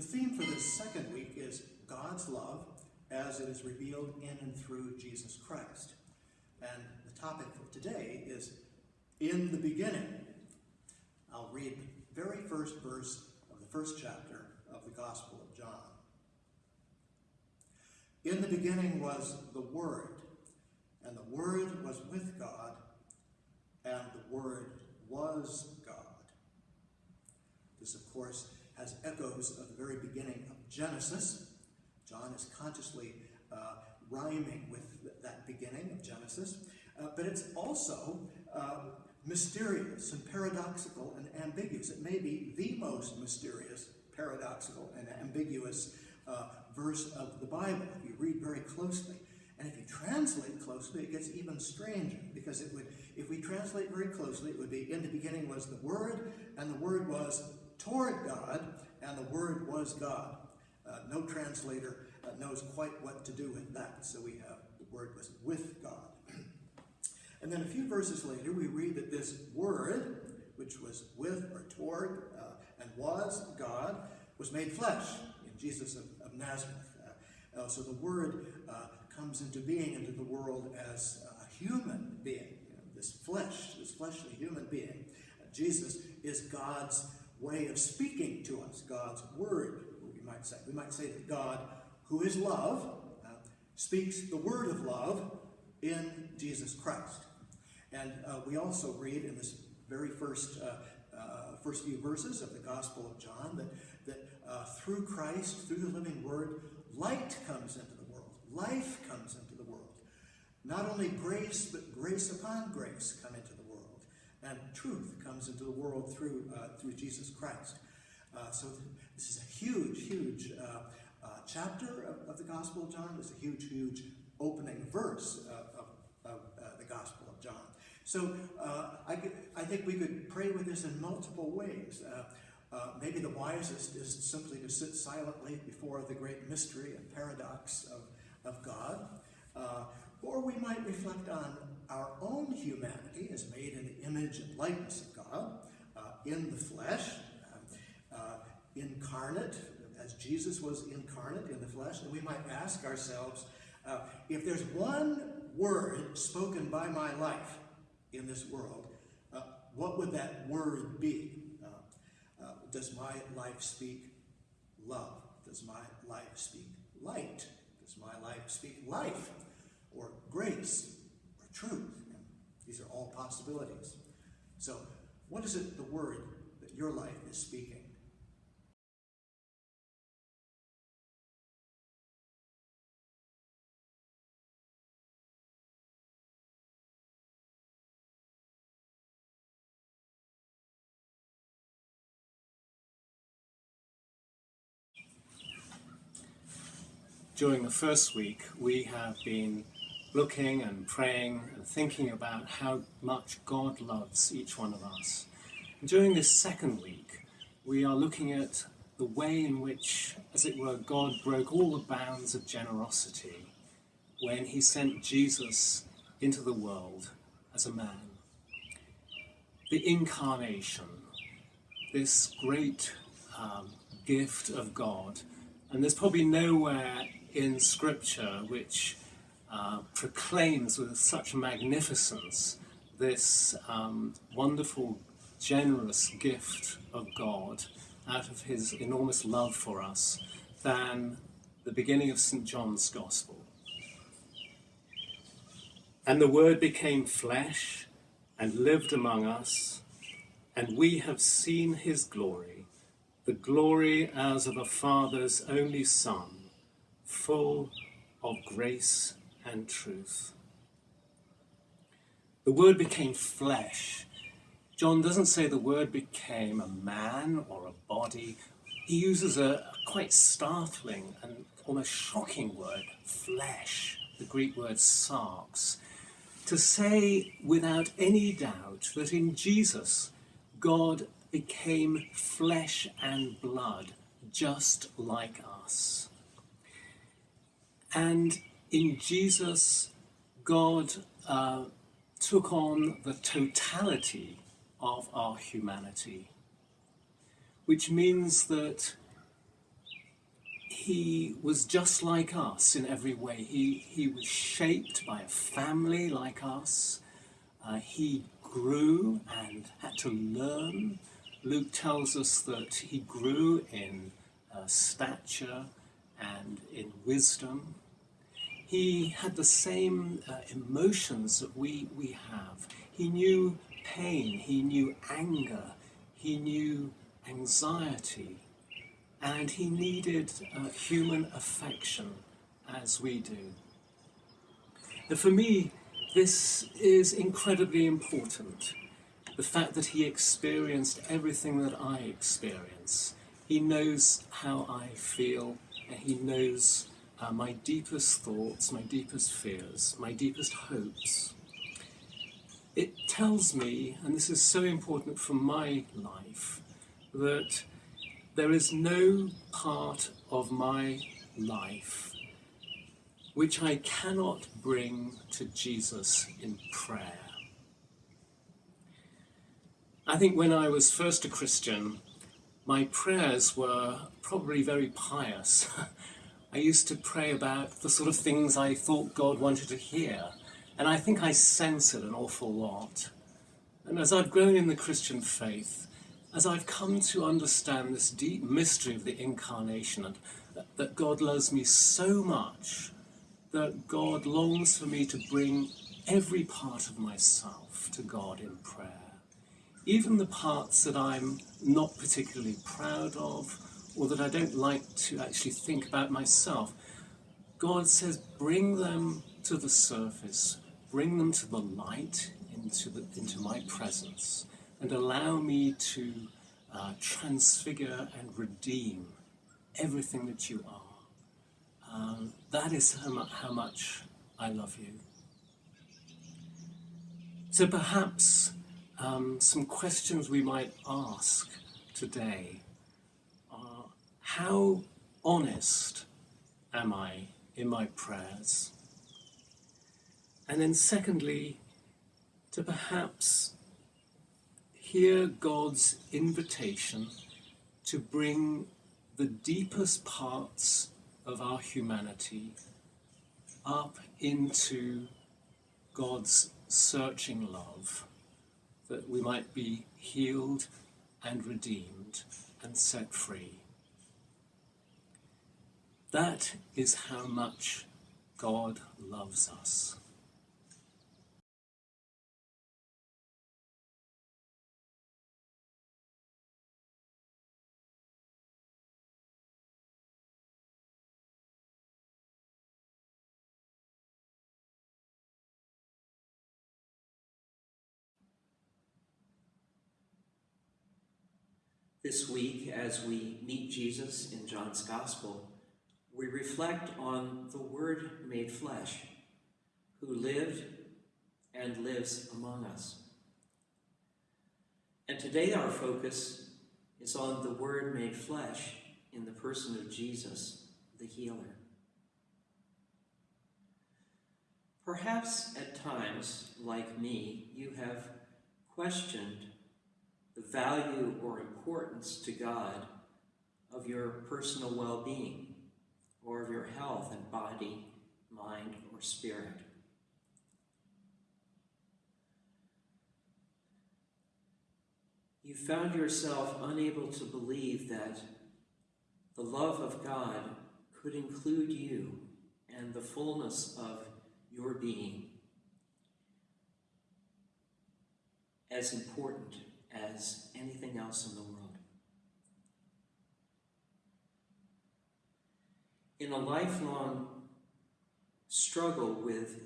The theme for this second week is God's love as it is revealed in and through Jesus Christ. And the topic for today is In the Beginning. I'll read the very first verse of the first chapter of the Gospel of John. In the beginning was the Word, and the Word was with God, and the Word was God. This, of course, has echoes of the very beginning of Genesis. John is consciously uh, rhyming with that beginning of Genesis, uh, but it's also uh, mysterious and paradoxical and ambiguous. It may be the most mysterious, paradoxical, and ambiguous uh, verse of the Bible if you read very closely. And if you translate closely, it gets even stranger because it would, if we translate very closely, it would be in the beginning was the Word, and the Word was toward God, and the Word was God. Uh, no translator uh, knows quite what to do with that, so we have the Word was with God. and then a few verses later, we read that this Word, which was with or toward uh, and was God, was made flesh in Jesus of, of Nazareth. Uh, uh, so the Word uh, comes into being into the world as a human being, you know, this flesh, this fleshly human being. Jesus is God's way of speaking to us, God's word, we might say. We might say that God, who is love, uh, speaks the word of love in Jesus Christ. And uh, we also read in this very first, uh, uh first few verses of the Gospel of John that, that uh, through Christ, through the living word, light comes into the world. Life comes into the world. Not only grace, but grace upon grace come into the and truth comes into the world through, uh, through Jesus Christ. Uh, so this is a huge, huge uh, uh chapter of, of, the Gospel of John. It's a huge, huge opening verse of, of uh, the Gospel of John. So uh, I, I think we could pray with this in multiple ways. maybe the wisest is simply to sit silently before the great mystery and paradox of, of God. or we might reflect on our own humanity is made in the image and likeness of God, uh, in the flesh, uh, uh, incarnate, as Jesus was incarnate in the flesh. And we might ask ourselves, uh, if there's one word spoken by my life in this world, uh, what would that word be? Does my life speak love? Does my life speak light? Does my life speak life or grace? Truth. These are all possibilities. So, what is it, the word, that your life is speaking? During the first week, we have been looking and praying and thinking about how much God loves each one of us. During this second week, we are looking at the way in which, as it were, God broke all the bounds of generosity when he sent Jesus into the world as a man. The incarnation, this great um, gift of God, and there's probably nowhere in Scripture which uh, proclaims with such magnificence this um, wonderful, generous gift of God out of his enormous love for us than the beginning of St. John's Gospel. And the Word became flesh and lived among us, and we have seen his glory, the glory as of a Father's only Son, full of grace and truth. The Word became flesh. John doesn't say the Word became a man or a body. He uses a quite startling and almost shocking word, flesh, the Greek word sarx, to say without any doubt that in Jesus, God became flesh and blood, just like us. And in Jesus, God uh, took on the totality of our humanity, which means that he was just like us in every way. He, he was shaped by a family like us. Uh, he grew and had to learn. Luke tells us that he grew in uh, stature and in wisdom. He had the same uh, emotions that we, we have. He knew pain, he knew anger, he knew anxiety, and he needed uh, human affection as we do. And for me, this is incredibly important. The fact that he experienced everything that I experience. He knows how I feel, and he knows uh, my deepest thoughts, my deepest fears, my deepest hopes. It tells me, and this is so important for my life, that there is no part of my life which I cannot bring to Jesus in prayer. I think when I was first a Christian, my prayers were probably very pious. I used to pray about the sort of things I thought God wanted to hear, and I think I censored an awful lot. And as I've grown in the Christian faith, as I've come to understand this deep mystery of the incarnation and that God loves me so much that God longs for me to bring every part of myself to God in prayer. Even the parts that I'm not particularly proud of or that I don't like to actually think about myself. God says, bring them to the surface, bring them to the light, into, the, into my presence and allow me to uh, transfigure and redeem everything that you are. Um, that is how, mu- how much I love you. So perhaps um, some questions we might ask today how honest am I in my prayers? And then, secondly, to perhaps hear God's invitation to bring the deepest parts of our humanity up into God's searching love, that we might be healed and redeemed and set free. That is how much God loves us. This week, as we meet Jesus in John's Gospel, we reflect on the Word made flesh, who lived and lives among us. And today, our focus is on the Word made flesh in the person of Jesus, the healer. Perhaps at times, like me, you have questioned the value or importance to God of your personal well being or of your health and body, mind, or spirit. You found yourself unable to believe that the love of God could include you and the fullness of your being as important as anything else in the world. In a lifelong struggle with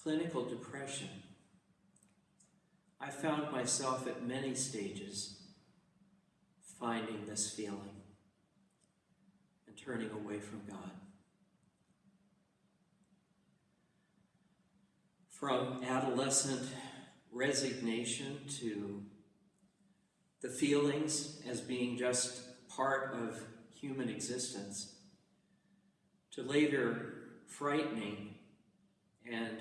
clinical depression, I found myself at many stages finding this feeling and turning away from God. From adolescent resignation to the feelings as being just part of human existence, to later frightening and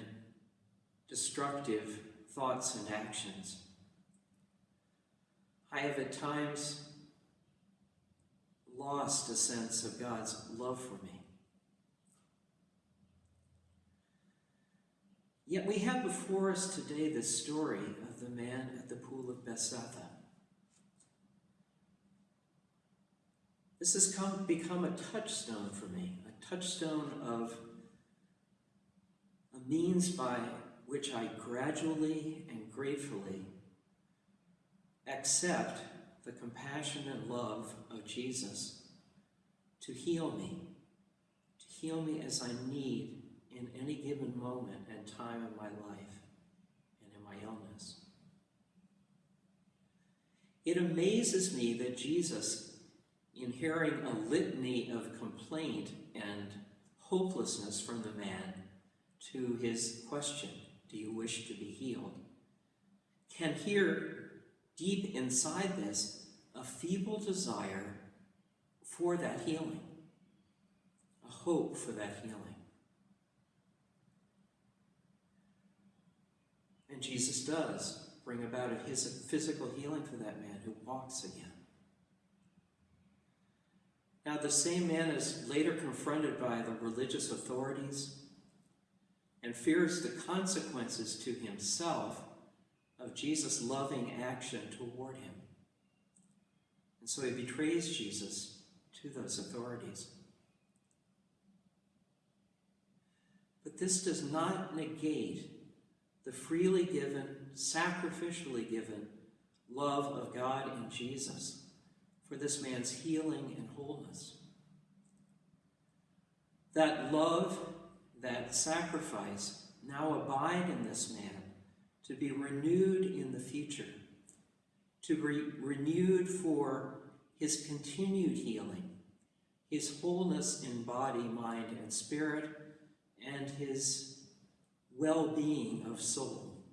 destructive thoughts and actions. I have at times lost a sense of God's love for me. Yet we have before us today the story of the man at the pool of Bethesda. This has come, become a touchstone for me, touchstone of a means by which I gradually and gratefully accept the compassion and love of Jesus to heal me, to heal me as I need in any given moment and time in my life and in my illness. It amazes me that Jesus, in hearing a litany of complaint and hopelessness from the man to his question, Do you wish to be healed? can hear deep inside this a feeble desire for that healing, a hope for that healing. And Jesus does bring about a his physical healing for that man who walks again. Now, the same man is later confronted by the religious authorities and fears the consequences to himself of Jesus' loving action toward him. And so he betrays Jesus to those authorities. But this does not negate the freely given, sacrificially given love of God in Jesus for this man's healing and wholeness. That love, that sacrifice now abide in this man to be renewed in the future, to be renewed for his continued healing, his wholeness in body, mind, and spirit, and his well being of soul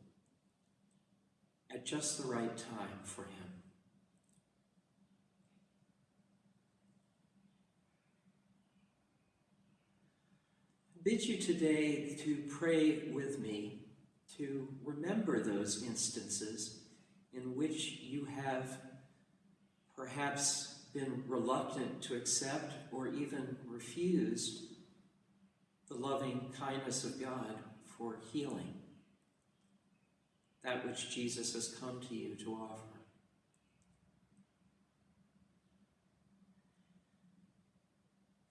at just the right time for him. I bid you today to pray with me to remember those instances in which you have perhaps been reluctant to accept or even refused the loving kindness of God for healing, that which Jesus has come to you to offer.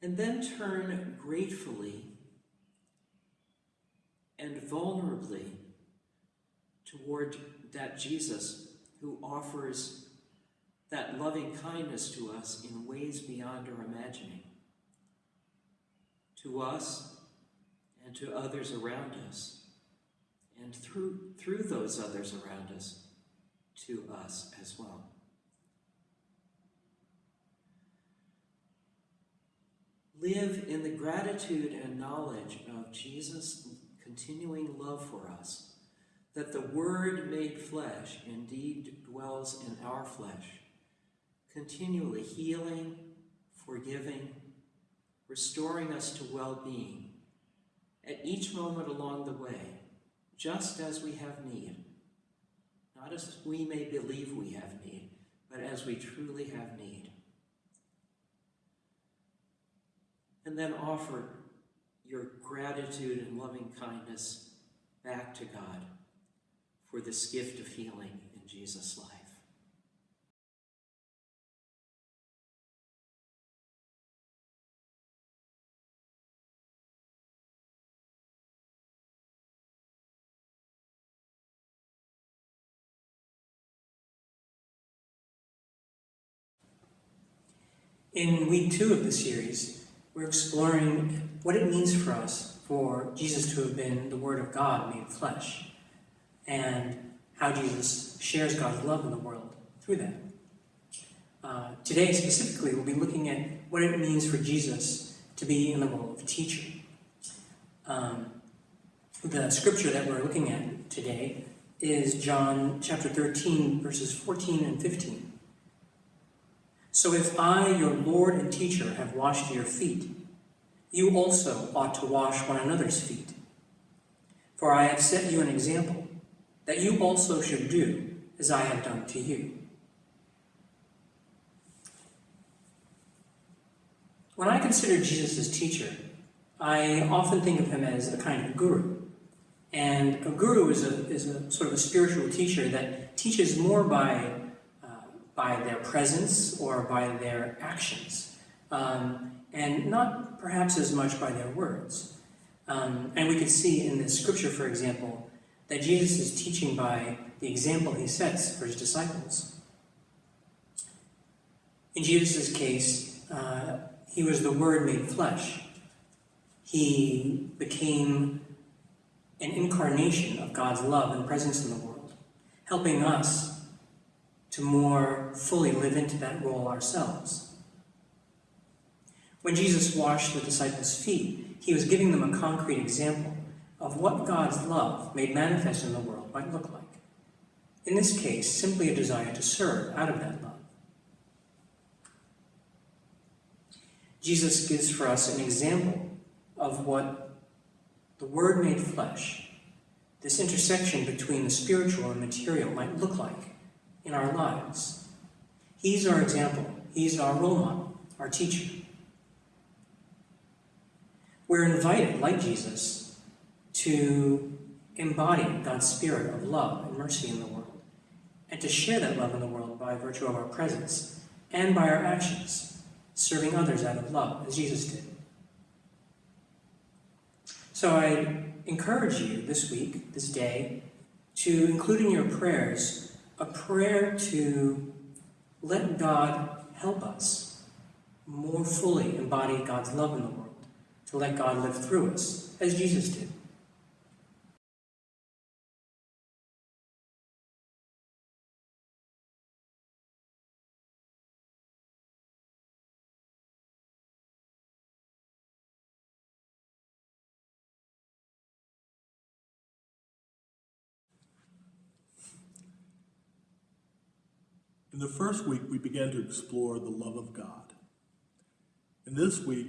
And then turn gratefully and vulnerably toward that Jesus who offers that loving kindness to us in ways beyond our imagining. To us and to others around us, and through, through those others around us, to us as well. Live in the gratitude and knowledge of Jesus' continuing love for us that the Word made flesh indeed dwells in our flesh, continually healing, forgiving, restoring us to well being at each moment along the way, just as we have need. Not as we may believe we have need, but as we truly have need. And then offer your gratitude and loving kindness back to God for this gift of healing in Jesus' life. In week two of the series, we're exploring what it means for us for Jesus to have been the Word of God made flesh and how Jesus shares God's love in the world through that. Uh, today, specifically, we'll be looking at what it means for Jesus to be in the role of teacher. Um, the scripture that we're looking at today is John chapter 13, verses 14 and 15. So if I, your Lord and teacher, have washed your feet, you also ought to wash one another's feet. For I have set you an example that you also should do as I have done to you. When I consider Jesus as teacher, I often think of him as a kind of guru. And a guru is a, is a sort of a spiritual teacher that teaches more by, by their presence or by their actions, um, and not perhaps as much by their words. Um, and we can see in this scripture, for example, that Jesus is teaching by the example he sets for his disciples. In Jesus' case, uh, he was the Word made flesh. He became an incarnation of God's love and presence in the world, helping us to more fully live into that role ourselves. When Jesus washed the disciples' feet, he was giving them a concrete example of what God's love made manifest in the world might look like. In this case, simply a desire to serve out of that love. Jesus gives for us an example of what the Word made flesh, this intersection between the spiritual and material, might look like in our lives. He's our example, He's our role model, our teacher. We're invited, like Jesus, to embody God's spirit of love and mercy in the world, and to share that love in the world by virtue of our presence and by our actions, serving others out of love, as Jesus did. So I encourage you this week, this day, to include in your prayers a prayer to let God help us more fully embody God's love in the world, to let God live through us, as Jesus did. In the first week, we began to explore the love of God. And this week,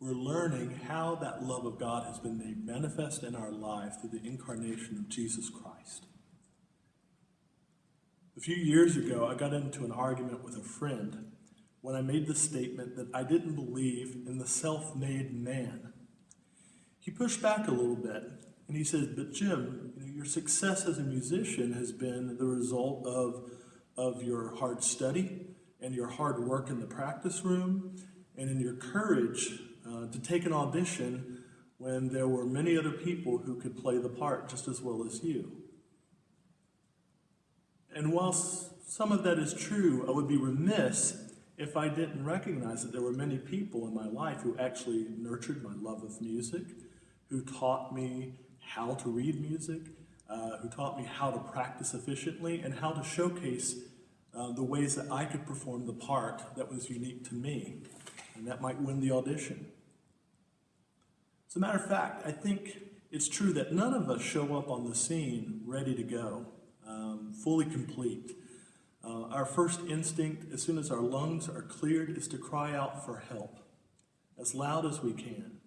we're learning how that love of God has been made manifest in our life through the incarnation of Jesus Christ. A few years ago, I got into an argument with a friend when I made the statement that I didn't believe in the self made man. He pushed back a little bit and he said, But Jim, you know, your success as a musician has been the result of of your hard study and your hard work in the practice room and in your courage uh, to take an audition when there were many other people who could play the part just as well as you. And whilst some of that is true, I would be remiss if I didn't recognize that there were many people in my life who actually nurtured my love of music, who taught me how to read music, uh, who taught me how to practice efficiently and how to showcase uh, the ways that I could perform the part that was unique to me, and that might win the audition. As a matter of fact, I think it's true that none of us show up on the scene ready to go, um, fully complete. Uh, our first instinct, as soon as our lungs are cleared, is to cry out for help as loud as we can.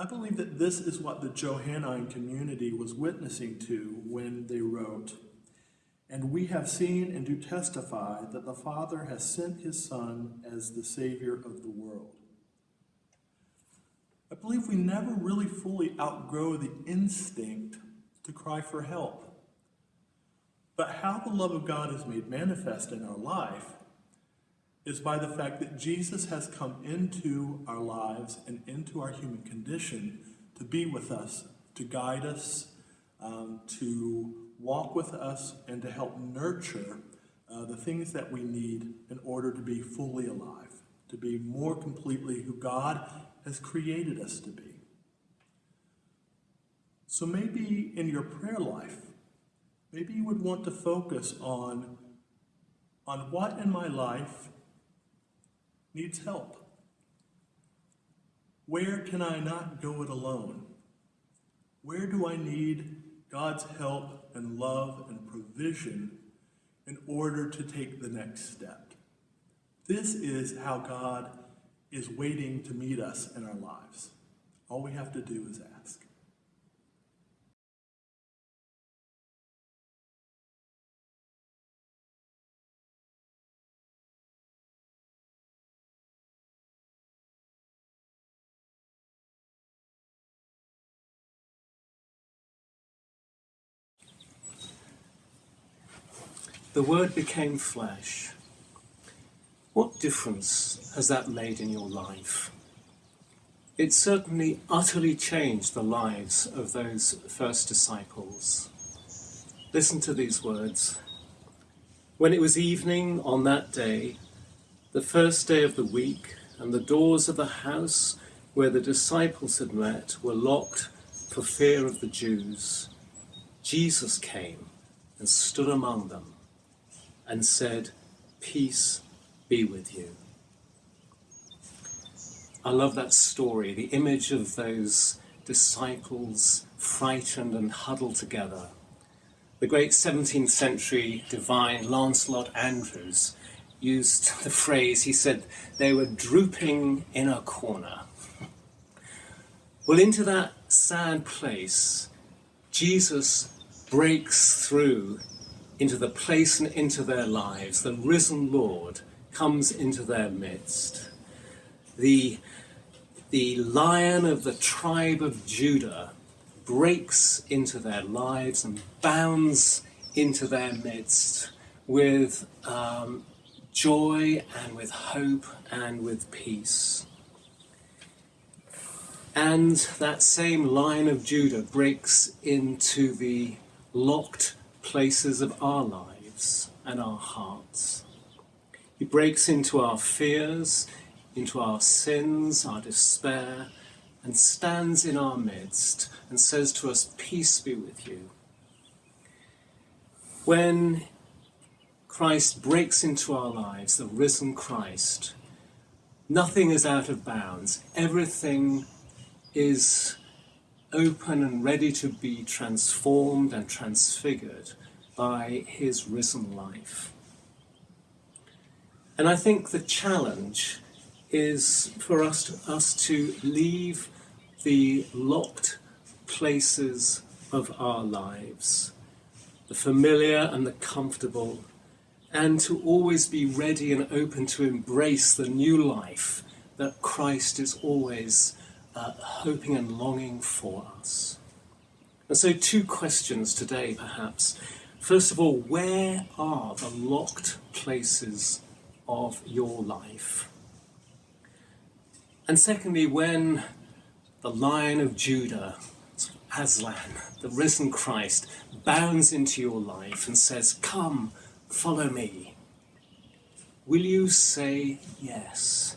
I believe that this is what the Johannine community was witnessing to when they wrote, And we have seen and do testify that the Father has sent his Son as the Savior of the world. I believe we never really fully outgrow the instinct to cry for help. But how the love of God is made manifest in our life is by the fact that Jesus has come into our lives and into our human condition to be with us, to guide us, um, to walk with us, and to help nurture uh, the things that we need in order to be fully alive, to be more completely who God has created us to be. So maybe in your prayer life, maybe you would want to focus on, on what in my life needs help? Where can I not go it alone? Where do I need God's help and love and provision in order to take the next step? This is how God is waiting to meet us in our lives. All we have to do is ask. The Word became flesh. What difference has that made in your life? It certainly utterly changed the lives of those first disciples. Listen to these words. When it was evening on that day, the first day of the week, and the doors of the house where the disciples had met were locked for fear of the Jews, Jesus came and stood among them and said, Peace be with you. I love that story, the image of those disciples frightened and huddled together. The great 17th century divine Lancelot Andrewes used the phrase, he said, they were drooping in a corner. Well, into that sad place, Jesus breaks through into the place and into their lives. The risen Lord comes into their midst. The, the lion of the tribe of Judah breaks into their lives and bounds into their midst with um, joy and with hope and with peace. And that same lion of Judah breaks into the locked places of our lives and our hearts. He breaks into our fears, into our sins, our despair, and stands in our midst and says to us, Peace be with you. When Christ breaks into our lives, the risen Christ, nothing is out of bounds. Everything is open and ready to be transformed and transfigured by his risen life. And I think the challenge is for us to, us to leave the locked places of our lives, the familiar and the comfortable, and to always be ready and open to embrace the new life that Christ is always uh, hoping and longing for us. And so, two questions today, perhaps. First of all, where are the locked places of your life? And secondly, when the Lion of Judah, Aslan, the risen Christ, bounds into your life and says, Come, follow me, will you say yes?